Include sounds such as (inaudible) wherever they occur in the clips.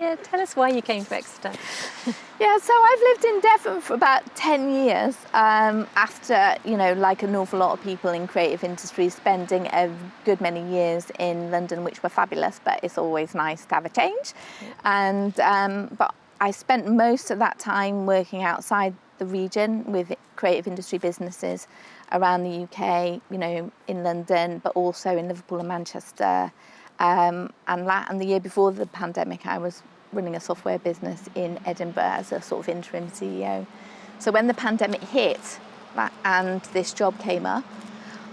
Yeah, tell us why you came to Exeter. (laughs) Yeah, so I've lived in Devon for about 10 years um, after, you know, like an awful lot of people in creative industries, spending a good many years in London, which were fabulous, but it's always nice to have a change. And, um, but I spent most of that time working outside the region with creative industry businesses around the UK, you know, in London, but also in Liverpool and Manchester. Um, and, and the year before the pandemic, I was running a software business in Edinburgh as a sort of interim CEO. So when the pandemic hit and this job came up,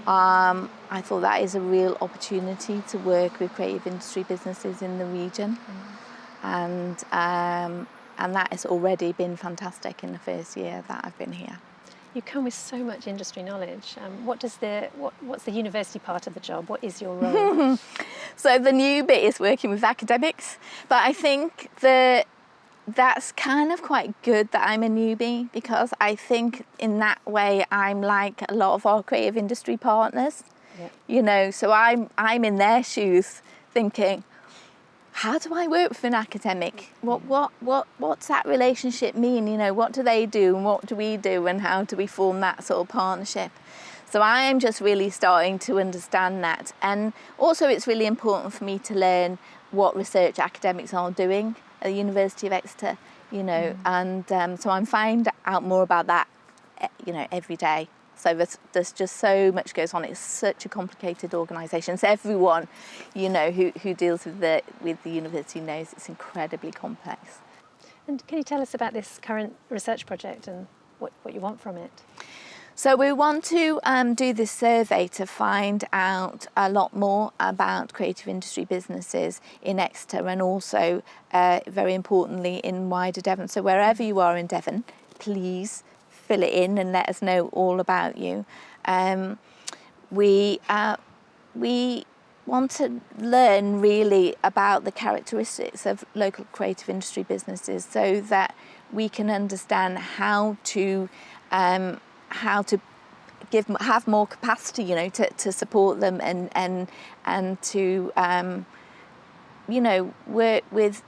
um, I thought that is a real opportunity to work with creative industry businesses in the region. Mm. And, um, and that has already been fantastic in the first year that I've been here. You come with so much industry knowledge. Um, what does the what, what's the university part of the job? What is your role? (laughs) so the new bit is working with academics, but I think the that's kind of quite good that I'm a newbie because I think in that way I'm like a lot of our creative industry partners. Yep. You know, so I'm I'm in their shoes thinking, how do I work with an academic? What, what, what, what's that relationship mean? You know, what do they do and what do we do and how do we form that sort of partnership? So I am just really starting to understand that. And also it's really important for me to learn what research academics are doing at the University of Exeter, you know, mm. and um, so I'm finding out more about that, eh, you know, every day. So there's, there's just so much goes on. It's such a complicated organisation. So everyone, you know, who, who deals with the, with the university knows it's incredibly complex. And can you tell us about this current research project and what, what you want from it? So we want to um, do this survey to find out a lot more about creative industry businesses in Exeter and also, uh, very importantly, in wider Devon. So wherever you are in Devon, please fill it in and let us know all about you. Um, we, uh, we want to learn really about the characteristics of local creative industry businesses so that we can understand how to um, how to give have more capacity you know to, to support them and and and to um, you know work with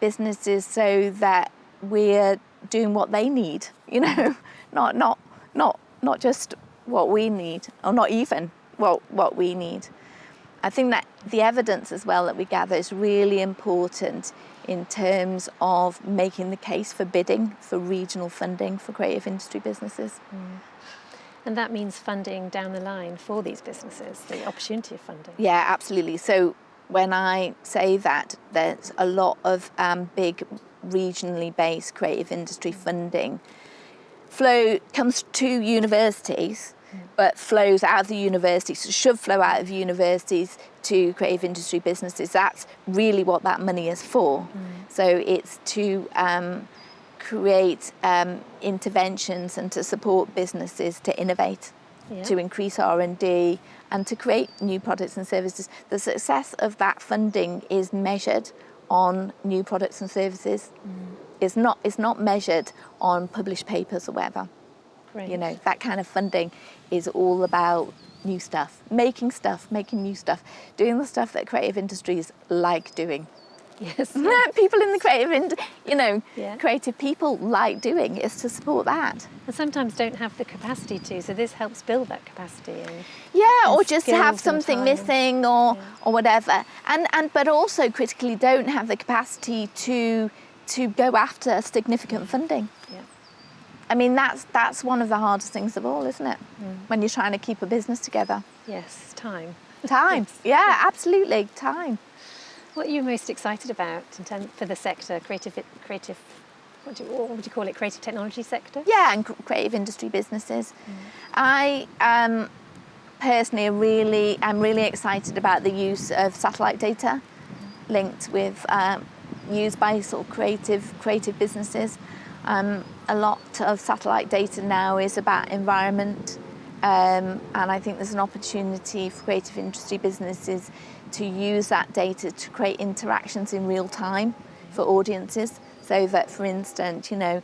businesses so that we're doing what they need, (laughs) you know, not, not, not, not just what we need, or not even what, what we need. I think that the evidence as well that we gather is really important in terms of making the case for bidding for regional funding for creative industry businesses. Mm. And that means funding down the line for these businesses, the opportunity of funding. Yeah, absolutely. So when I say that, there's a lot of um, big regionally based creative industry funding flow comes to universities but flows out of the universities, should flow out of universities to creative industry businesses. That's really what that money is for. Mm. So it's to um, create um, interventions and to support businesses to innovate, yeah. to increase R&D and to create new products and services. The success of that funding is measured on new products and services. Mm. It's not it's not measured on published papers or whatever. You know, that kind of funding is all about new stuff, making stuff, making new stuff, doing the stuff that creative industries like doing. Yes. (laughs) people in the creative, and you know, yeah. creative people like doing is to support that. And sometimes don't have the capacity to, so this helps build that capacity. And, yeah, and or just have something missing or yeah. or whatever. And and but also critically don't have the capacity to to go after significant funding. Yeah. I mean that's that's one of the hardest things of all, isn't it? Mm. When you're trying to keep a business together. Yes, time. Time. yes. (laughs) Yeah, absolutely, time. What are you most excited about in terms for the sector, creative, creative, what, do what would you call it, creative technology sector? Yeah, and creative industry businesses. Mm. I um, personally really, I'm really excited about the use of satellite data linked with, um, used by sort of creative, creative businesses. Um, a lot of satellite data now is about environment um, and I think there's an opportunity for creative industry businesses to use that data to create interactions in real time for audiences so that for instance you know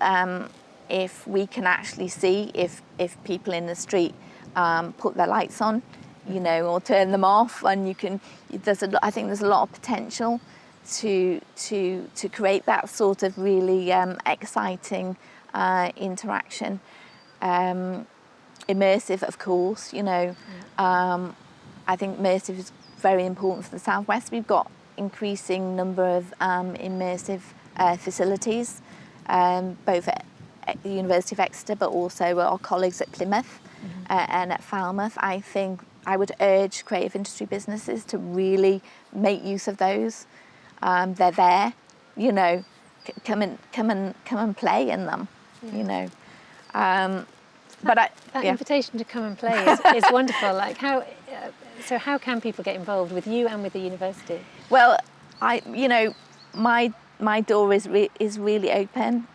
um, if we can actually see if if people in the street um, put their lights on you know, or turn them off. And you can, there's a, I think there's a lot of potential to to to create that sort of really um, exciting uh, interaction. Um, immersive, of course, you know. Um, I think immersive is very important for the Southwest. We've got increasing number of um, immersive uh, facilities, um, both at, at, the University of Exeter, but also our colleagues at Plymouth mm -hmm. uh, and at Falmouth. I think I would urge creative industry businesses to really make use of those. Um, they're there, you know, come and come and come and play in them, yeah. you know. But I, that yeah. invitation to come and play is, (laughs) is wonderful. Like how, uh, so how can people get involved with you and with the university? Well, I, you know, my my door is re is really open.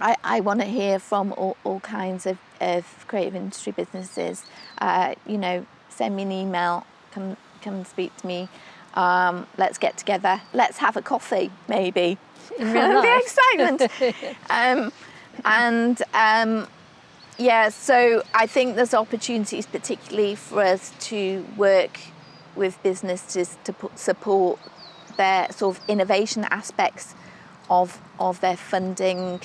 I, I want to hear from all, all kinds of, of creative industry businesses. Uh, you know, send me an email, come come speak to me. Um, let's get together. Let's have a coffee, maybe. In real (laughs) the excitement. (laughs) um, and um, yeah, so I think there's opportunities particularly for us to work with businesses to support their sort of innovation aspects of, of their funding,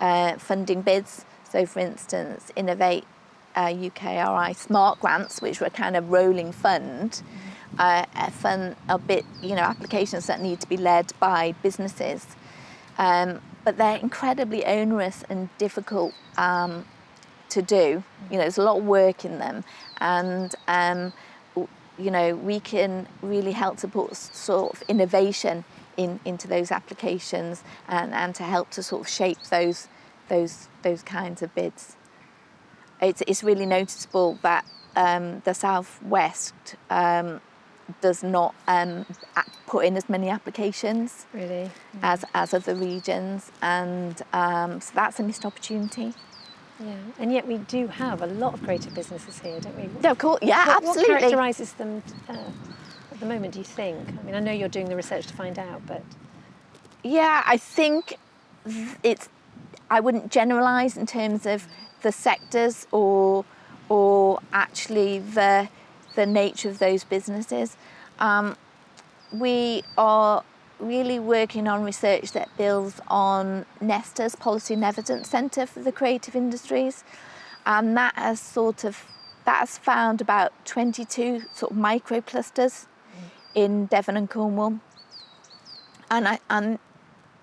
uh, funding bids. So for instance, Innovate uh, UKRI Smart Grants, which were kind of rolling fund, uh, fund a bit, you know, applications that need to be led by businesses. Um, but they're incredibly onerous and difficult um, to do. You know, there's a lot of work in them and um, you know, we can really help to put sort of innovation in, into those applications and, and to help to sort of shape those, those, those kinds of bids. It's, it's really noticeable that um, the Southwest um, does not um, put in as many applications really? as, as other regions and um, so that's a missed opportunity. Yeah, and yet we do have a lot of creative businesses here, don't we? Yeah, of course. Yeah, what, absolutely. What characterises them uh, at the moment, do you think? I mean, I know you're doing the research to find out, but... Yeah, I think it's... I wouldn't generalise in terms of the sectors or or actually the the nature of those businesses. Um, we are really working on research that builds on Nesta's Policy and Evidence Centre for the Creative Industries. And that has sort of that has found about 22 sort of micro clusters in Devon and Cornwall. And, I, and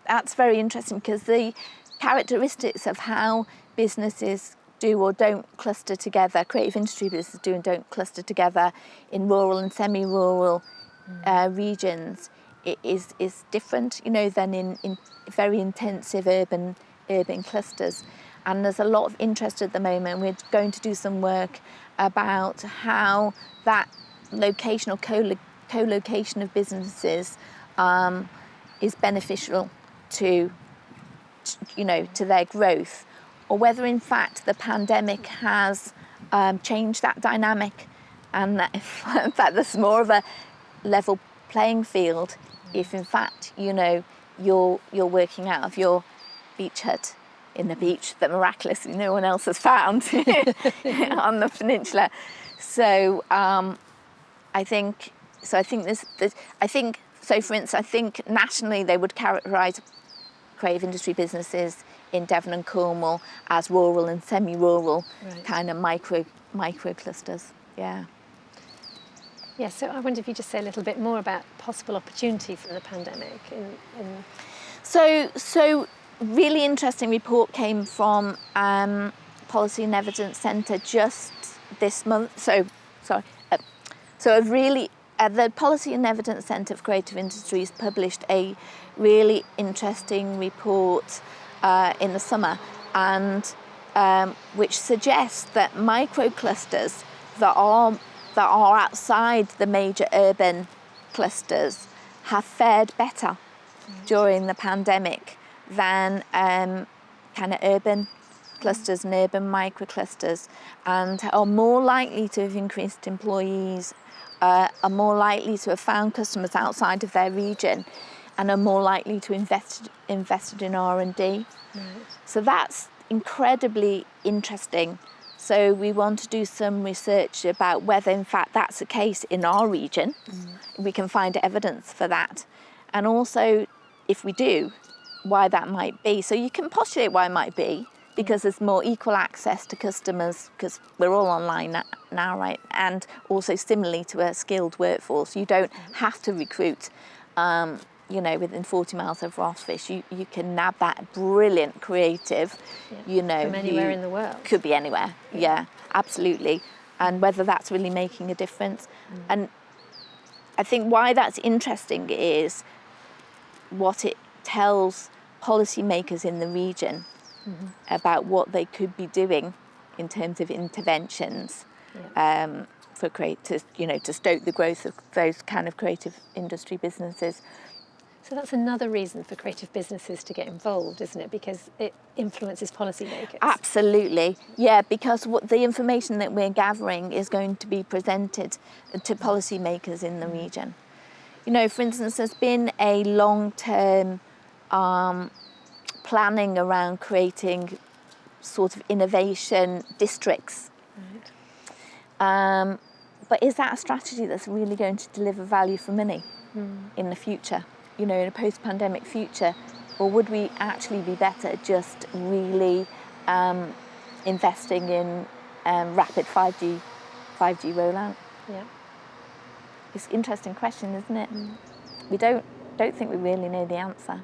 that's very interesting because the characteristics of how businesses do or don't cluster together, creative industry businesses do and don't cluster together in rural and semi-rural uh, regions is, is different, you know, than in, in very intensive urban, urban clusters. And there's a lot of interest at the moment. We're going to do some work about how that location or co-location of businesses um, is beneficial to, you know, to their growth, or whether in fact the pandemic has um, changed that dynamic and that (laughs) fact there's more of a level playing field if in fact, you know, you're, you're working out of your beach hut in the beach that miraculously no one else has found (laughs) on the peninsula. So um, I think, so I think this, this, I think, so for instance, I think nationally they would characterise creative industry businesses in Devon and Cornwall as rural and semi-rural right. kind of micro, micro clusters, yeah. Yeah, so I wonder if you just say a little bit more about possible opportunity from the pandemic. In, in... So, so really interesting report came from um, Policy and Evidence Centre just this month. So, sorry. Uh, so a really, uh, the Policy and Evidence Centre for Creative Industries published a really interesting report uh, in the summer and um, which suggests that microclusters that are that are outside the major urban clusters have fared better during the pandemic than um, kind of urban clusters and urban microclusters and are more likely to have increased employees, uh, are more likely to have found customers outside of their region and are more likely to invest invested in R&D. Right. So that's incredibly interesting So we want to do some research about whether in fact that's the case in our region. Mm. We can find evidence for that. And also, if we do, why that might be. So you can postulate why it might be, because there's more equal access to customers because we're all online now, right? And also similarly to a skilled workforce, you don't have to recruit um, you know, within 40 miles of Rossfish, you, you can nab that brilliant creative, yeah. you know. From anywhere in the world. Could be anywhere, yeah, yeah absolutely. And whether that's really making a difference. Mm. And I think why that's interesting is what it tells policymakers in the region mm -hmm. about what they could be doing in terms of interventions yeah. um, for create to you know to stoke the growth of those kind of creative industry businesses. So that's another reason for creative businesses to get involved, isn't it? Because it influences policymakers. Absolutely, yeah, because what the information that we're gathering is going to be presented to policymakers in the region. You know, for instance, there's been a long-term um, planning around creating sort of innovation districts. Right. Um, but is that a strategy that's really going to deliver value for money mm. in the future? You know, in a post-pandemic future, or would we actually be better just really um, investing in um, rapid 5G, 5G rollout? Yeah. It's an interesting question, isn't it? Mm. We don't, don't think we really know the answer,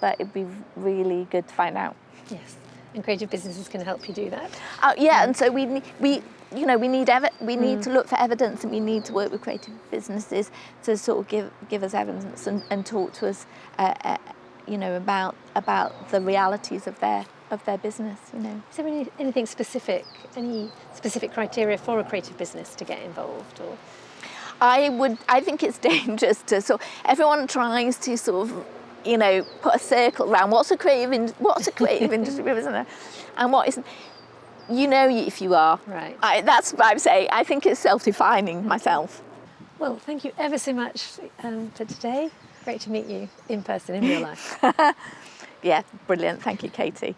but it'd be really good to find out. Yes, and creative businesses can help you do that. Uh, yeah, and so we, we, you know, we need we need mm. to look for evidence and we need to work with creative businesses to sort of give give us evidence and, and talk to us, uh, uh, you know, about about the realities of their of their business. You know, is there any, anything specific, any specific criteria for a creative business to get involved, or? I would. I think it's (laughs) dangerous to so everyone tries to sort of you know, put a circle around what's a creative, in, what's a creative (laughs) industry business and what isn't you know if you are. Right. I, that's what I'm saying. I think it's self-defining myself. Well, thank you ever so much um, for today. Great to meet you in person, in real life. (laughs) yeah, brilliant. Thank you, Katie.